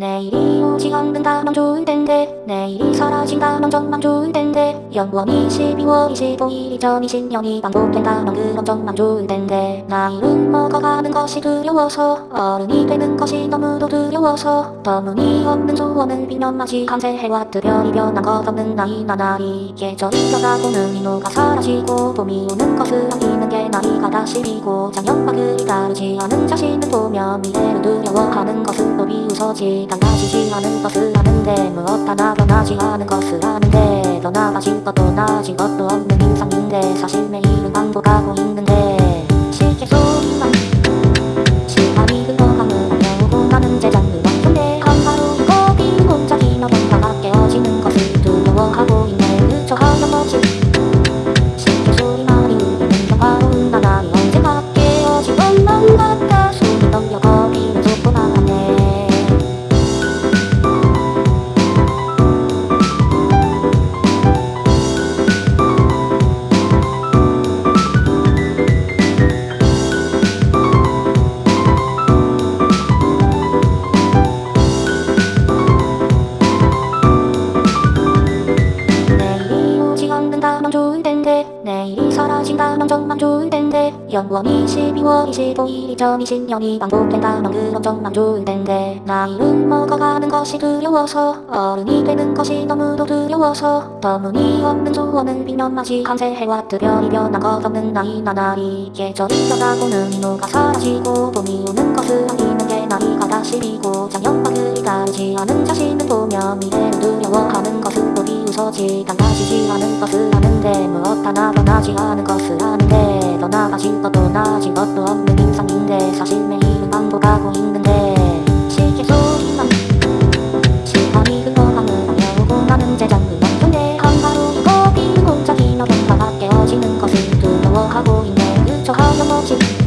내일이 오지 않는다면 좋을 텐데 내일이 사라진다면 정말 좋을 텐데 영원히 12월 25일 2020년이 반복된다면 그럼 정말 좋을 텐데 나이는 먹어가는 것이 두려워서 어른이 되는 것이 너무도 두려워서 터무니없는 소원을 빌며 마치 한세 해와 특별히 변한 것 없는 나이 나날이 계절이 변하고 눈이 녹아 사라지고 봄이 오는 것을 안기는 게 나이가 다시 비고 작년과 그리 다르지 않은 자신을 보며 미래를 두려워하는 것은 또 비웃어지 달라지지 않은 것을 아는데 무엇 하나 변하지 않은 것을 아는데 더 나아진 것도 나아진 것도 없는 인상인데 사실 매일은 반복하고 있는 내일이 사라진다면 정말 좋을 텐데. 영원히 12월 25일 2020년이 반복된다면 그럼 정말 좋을 텐데. 나이는 먹어가는 것이 두려워서 어른이 되는 것이 너무도 두려워서 터무니없는 소원을 빌며 마치 한세 해와 특별히 변한 것 없는 나이 나날이. 계절이 변하고 눈이 녹아 사라지고 봄이 오는 것을 안기는 게 나이가 다시 비고 작년과 그리 다르지 않은 자신을 보며 미래를 두려워하는 것은 또 비웃어지. 달라지지 않은 것을 아는데 무엇 하나 변하지 않은 것을 더 나아진 것도 나아진 것도 없는 인상인데 사실 매일은 반복하고 있는데 시계 소리만 시간이 흘러가면 안녕고 나는 제장르 같은데 하루하루 거기 혼자 기나본다가 깨어지는 것을 두려워하고 있네. 그저 하염없이